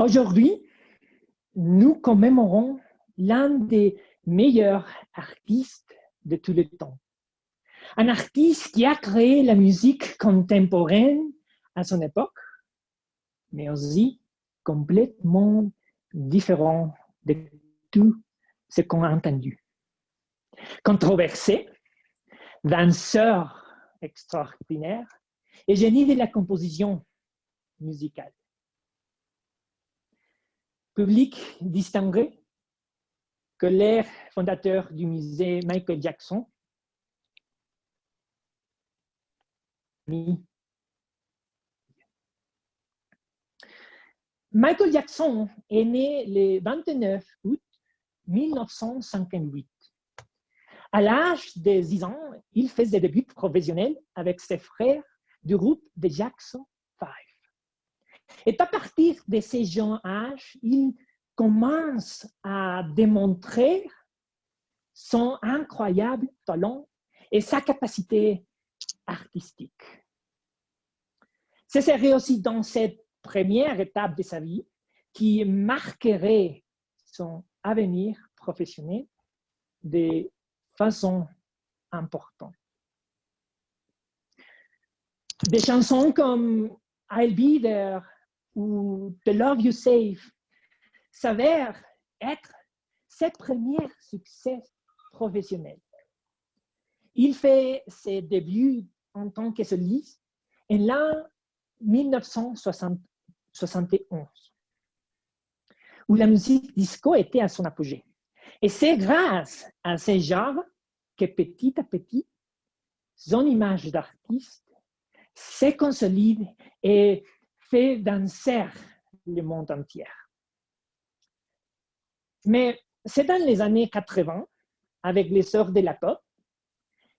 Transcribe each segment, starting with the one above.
Aujourd'hui, nous commémorons l'un des meilleurs artistes de tous les temps. Un artiste qui a créé la musique contemporaine à son époque, mais aussi complètement différent de tout ce qu'on a entendu. Controversé, danseur extraordinaire et génie de la composition musicale. Public distingué, que l'air fondateur du musée Michael Jackson, Michael Jackson est né le 29 août 1958. À l'âge de 10 ans, il fait des débuts professionnels avec ses frères du groupe de Jackson 5. Et à partir de ces jeunes âges, il commence à démontrer son incroyable talent et sa capacité artistique. Ce serait aussi dans cette première étape de sa vie qui marquerait son avenir professionnel de façon importante. Des chansons comme I'll Be There ou The Love You Save s'avèrent être ses premiers succès professionnels. Il fait ses débuts en tant que soliste en l'an 1971, où la musique disco était à son apogée. Et c'est grâce à ce genre que petit à petit, son image d'artiste se consolide et fait danser le monde entier. Mais c'est dans les années 80, avec l'essor de la pop,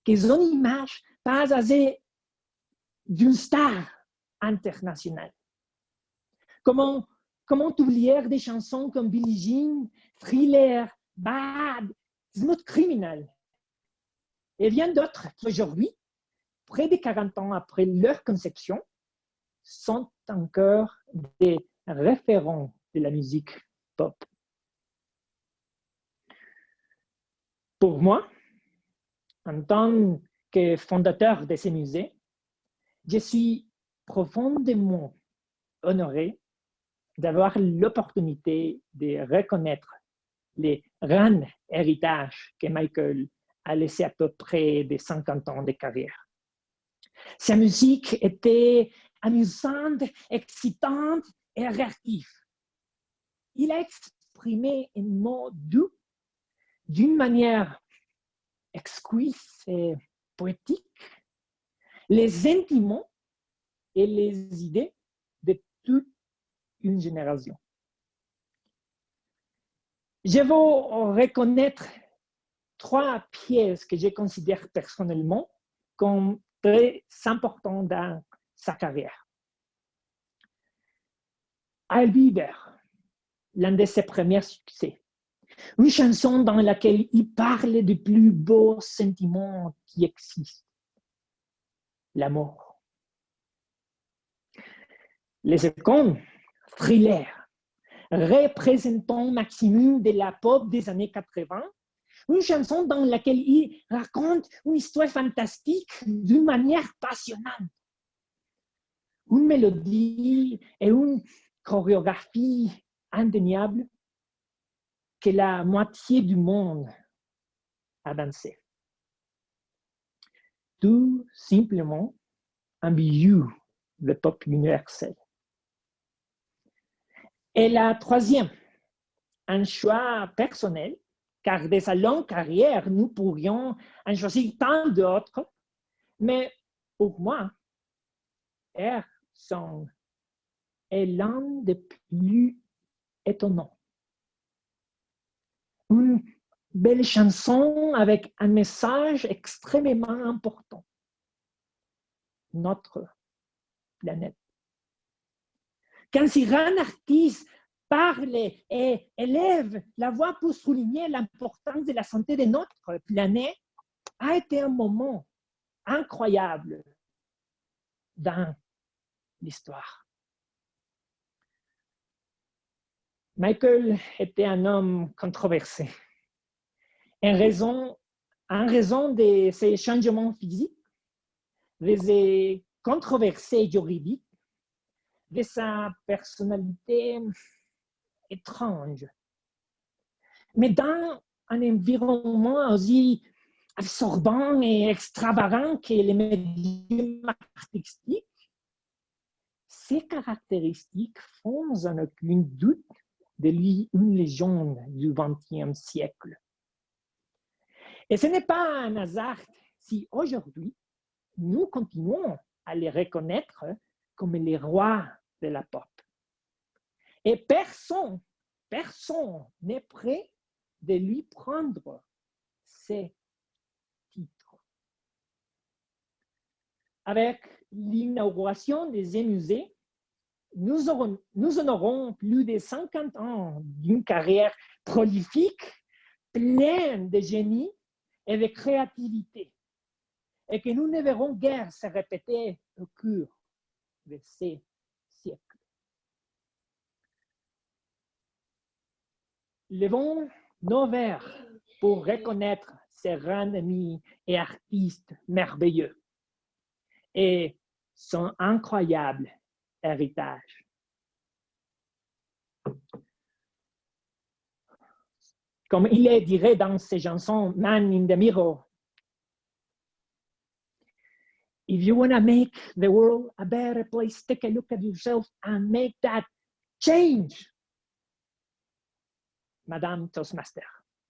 que son image passe à d'une star internationale. Comment, comment oublier des chansons comme Billie Jean, Thriller, Bad, Smooth Criminal et bien d'autres qui aujourd'hui, près de 40 ans après leur conception, sont encore des référents de la musique pop. Pour moi, en tant que fondateur de ces musées, je suis profondément honoré d'avoir l'opportunité de reconnaître les grands héritages que Michael a laissé à peu près de 50 ans de carrière. Sa musique était amusante, excitante et réactive. Il a exprimé un mot doux d'une manière exquise et poétique les sentiments et les idées de toute une génération. Je vais reconnaître trois pièces que je considère personnellement comme très importantes dans sa carrière. There, l'un de ses premiers succès. Une chanson dans laquelle il parle du plus beau sentiment qui existe, l'amour. Les secondes, thriller, représentant maximum de la pop des années 80, une chanson dans laquelle il raconte une histoire fantastique d'une manière passionnante. Une mélodie et une chorégraphie indéniable que la moitié du monde a dansé. Tout simplement un bijou de pop universel. Et la troisième, un choix personnel, car de sa longue carrière, nous pourrions en choisir tant d'autres, mais pour moi, Air Song est l'un des plus étonnants une belle chanson avec un message extrêmement important. Notre planète. Quand un artiste parle et élève la voix pour souligner l'importance de la santé de notre planète, a été un moment incroyable dans l'histoire. Michael était un homme controversé. En raison, de ses changements physiques, de ses controversées juridiques, de sa personnalité étrange. Mais dans un environnement aussi absorbant et extravagant que les médiums artistiques, ces caractéristiques font sans aucun doute de lui une légende du XXe siècle. Et ce n'est pas un hasard si aujourd'hui, nous continuons à les reconnaître comme les rois de la pop. Et personne, personne n'est prêt de lui prendre ces titres. Avec l'inauguration des musées, nous, aurons, nous en aurons plus de 50 ans d'une carrière prolifique, pleine de génie et de créativité, et que nous ne verrons guère se répéter au cours de ces siècles. Levons nos verres pour reconnaître ces grands amis et artistes merveilleux et son incroyable héritage. Comme il est dirait dans ses chansons Man in the Mirror, If you want to make the world a better place, take a look at yourself and make that change. Madame Toastmaster.